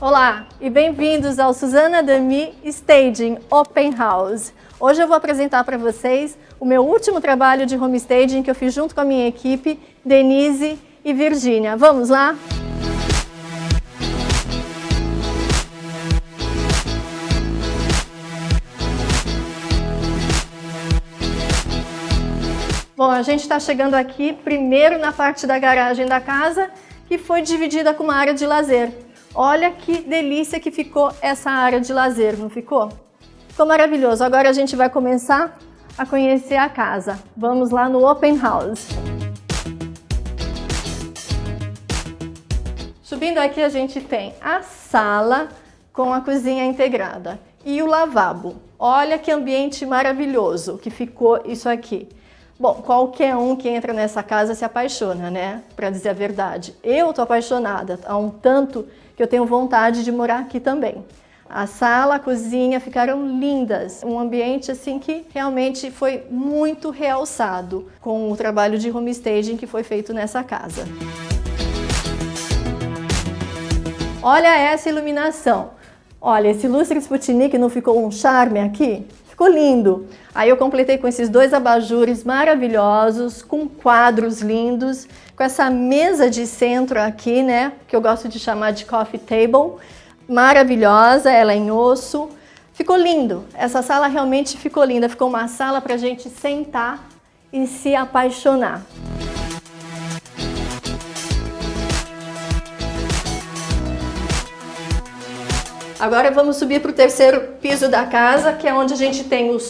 Olá e bem-vindos ao Suzana Dami Staging Open House. Hoje eu vou apresentar para vocês o meu último trabalho de home staging que eu fiz junto com a minha equipe, Denise e Virgínia. Vamos lá? Bom, a gente está chegando aqui primeiro na parte da garagem da casa, que foi dividida com uma área de lazer. Olha que delícia que ficou essa área de lazer, não ficou? Ficou maravilhoso. Agora a gente vai começar a conhecer a casa. Vamos lá no Open House. Subindo aqui a gente tem a sala com a cozinha integrada e o lavabo. Olha que ambiente maravilhoso que ficou isso aqui. Bom, qualquer um que entra nessa casa se apaixona, né? Para dizer a verdade. Eu tô apaixonada, há um tanto que eu tenho vontade de morar aqui também. A sala, a cozinha ficaram lindas, um ambiente assim que realmente foi muito realçado com o trabalho de homestaging que foi feito nessa casa. Olha essa iluminação. Olha, esse lustre Sputnik não ficou um charme aqui? Ficou lindo. Aí eu completei com esses dois abajures maravilhosos, com quadros lindos, com essa mesa de centro aqui, né, que eu gosto de chamar de coffee table, maravilhosa, ela é em osso. Ficou lindo. Essa sala realmente ficou linda. Ficou uma sala para a gente sentar e se apaixonar. Agora vamos subir para o terceiro piso da casa, que é onde a gente tem os